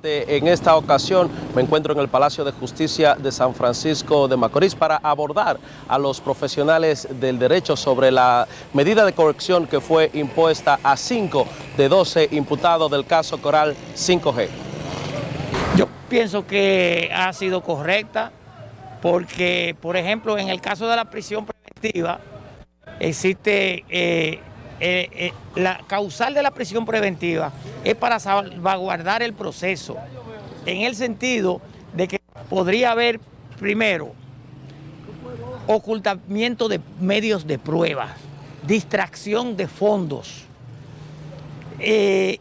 En esta ocasión me encuentro en el Palacio de Justicia de San Francisco de Macorís para abordar a los profesionales del derecho sobre la medida de corrección que fue impuesta a 5 de 12 imputados del caso Coral 5G. Yo pienso que ha sido correcta porque, por ejemplo, en el caso de la prisión preventiva, existe eh, eh, eh, la causal de la prisión preventiva es para salvaguardar el proceso, en el sentido de que podría haber, primero, ocultamiento de medios de prueba, distracción de fondos e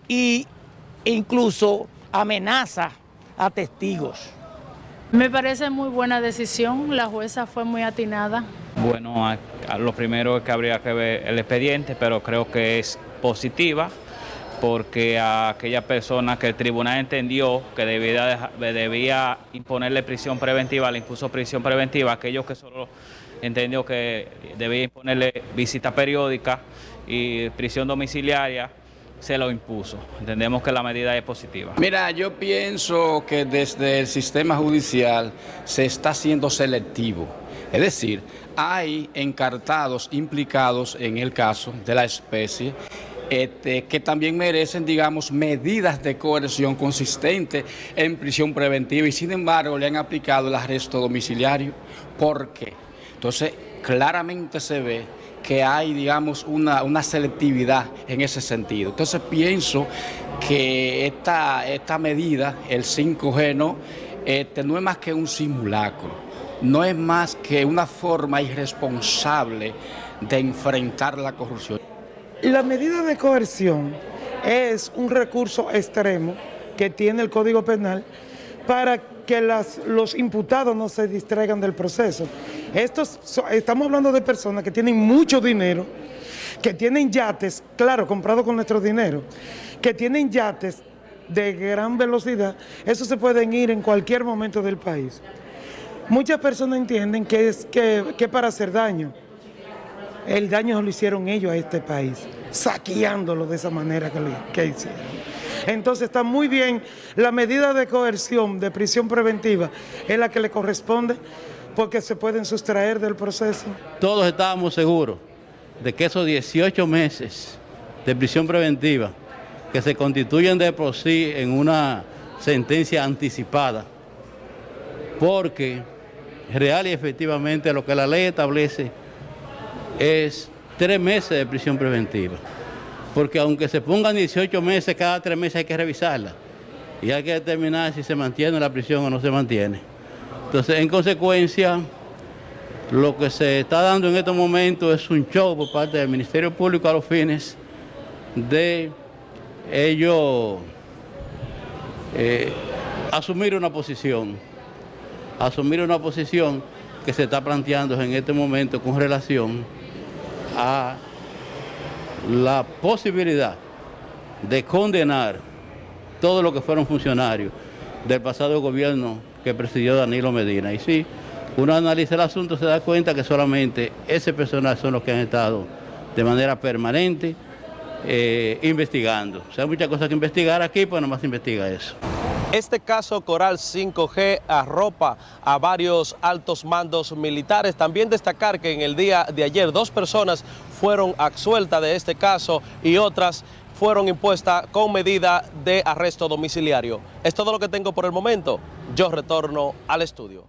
incluso amenaza a testigos. Me parece muy buena decisión, la jueza fue muy atinada. Bueno, a, lo primero es que habría que ver el expediente, pero creo que es positiva porque a aquella persona que el tribunal entendió que debía, debía imponerle prisión preventiva, le impuso prisión preventiva, aquellos que solo entendió que debía imponerle visita periódica y prisión domiciliaria, se lo impuso. Entendemos que la medida es positiva. Mira, yo pienso que desde el sistema judicial se está siendo selectivo. Es decir, hay encartados implicados en el caso de la especie este, que también merecen, digamos, medidas de coerción consistentes en prisión preventiva y sin embargo le han aplicado el arresto domiciliario. ¿Por qué? Entonces, claramente se ve que hay, digamos, una, selectividad en ese sentido. Entonces pienso que esta, medida, el 5G, no, este, no es más que un simulacro, no es más que una forma irresponsable de enfrentar la corrupción. La medida de coerción es un recurso extremo que tiene el Código Penal para que los imputados no se distraigan del proceso. Estos, estamos hablando de personas que tienen mucho dinero, que tienen yates, claro, comprados con nuestro dinero, que tienen yates de gran velocidad, esos se pueden ir en cualquier momento del país. Muchas personas entienden que es que, para hacer daño. El daño lo hicieron ellos a este país, saqueándolo de esa manera que, que hicieron. Entonces está muy bien, la medida de coerción, de prisión preventiva, es la que le corresponde porque se pueden sustraer del proceso. Todos estábamos seguros de que esos 18 meses de prisión preventiva que se constituyen de por sí en una sentencia anticipada, porque real y efectivamente lo que la ley establece es tres meses de prisión preventiva. Porque aunque se pongan 18 meses, cada tres meses hay que revisarla. Y hay que determinar si se mantiene la prisión o no se mantiene. Entonces, en consecuencia, lo que se está dando en estos momentos es un show por parte del Ministerio Público a los fines de ellos eh, asumir una posición, asumir una posición que se está planteando en este momento con relación a la posibilidad de condenar todo lo que fueron funcionarios del pasado gobierno que presidió Danilo Medina. Y si uno analiza el asunto se da cuenta que solamente ese personal son los que han estado de manera permanente eh, investigando. O sea, hay muchas cosas que investigar aquí, pues nomás investiga eso. Este caso Coral 5G arropa a varios altos mandos militares. También destacar que en el día de ayer dos personas fueron absueltas de este caso y otras fueron impuestas con medida de arresto domiciliario. Es todo lo que tengo por el momento. Yo retorno al estudio.